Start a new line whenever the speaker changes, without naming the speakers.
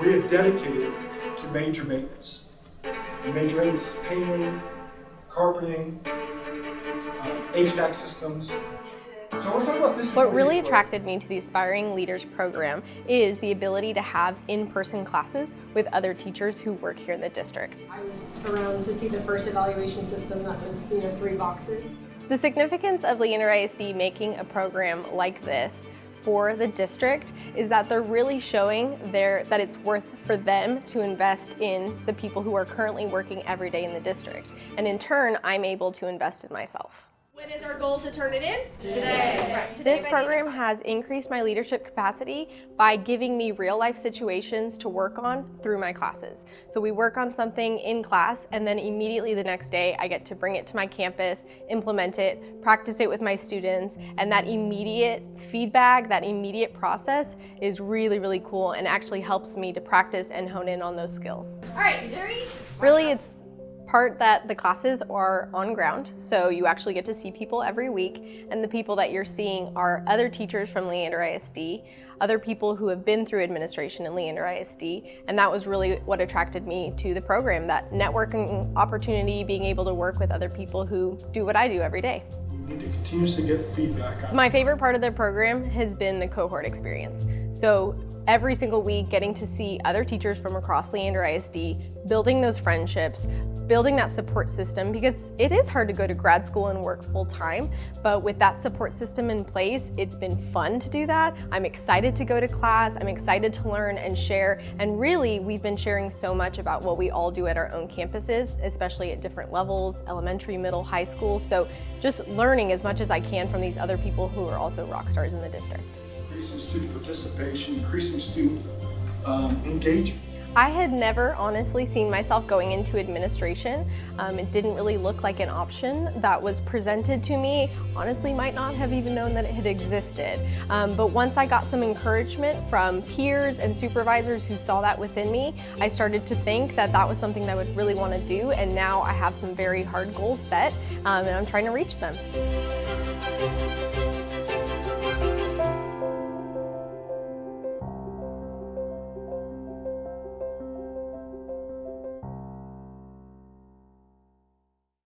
we have dedicated to major maintenance. And major maintenance is painting, carpeting, uh, HVAC systems. So I want to talk about this.
What really attracted me to the Aspiring Leaders program is the ability to have in-person classes with other teachers who work here in the district.
I was around to see the first evaluation system that was, you know, three boxes.
The significance of Leander ISD making a program like this for the district is that they're really showing their, that it's worth for them to invest in the people who are currently working every day in the district. And in turn, I'm able to invest in myself.
When is our goal to turn it in?
Today. Right. Today this program has increased my leadership capacity by giving me real life situations to work on through my classes. So we work on something in class and then immediately the next day I get to bring it to my campus, implement it, practice it with my students, and that immediate feedback, that immediate process is really, really cool and actually helps me to practice and hone in on those skills.
All right, Larry.
Really, it's part that the classes are on ground, so you actually get to see people every week, and the people that you're seeing are other teachers from Leander ISD, other people who have been through administration in Leander ISD, and that was really what attracted me to the program, that networking opportunity, being able to work with other people who do what I do every day.
You need to continuously get feedback.
My favorite part of the program has been the cohort experience. So every single week getting to see other teachers from across Leander ISD, building those friendships, building that support system because it is hard to go to grad school and work full time, but with that support system in place, it's been fun to do that. I'm excited to go to class, I'm excited to learn and share, and really we've been sharing so much about what we all do at our own campuses, especially at different levels, elementary, middle, high school, so just learning as much as I can from these other people who are also rock stars in the district.
Increasing student participation, increasing student um, engagement.
I had never honestly seen myself going into administration. Um, it didn't really look like an option that was presented to me. Honestly, might not have even known that it had existed. Um, but once I got some encouragement from peers and supervisors who saw that within me, I started to think that that was something that I would really want to do. And now I have some very hard goals set um, and I'm trying to reach them.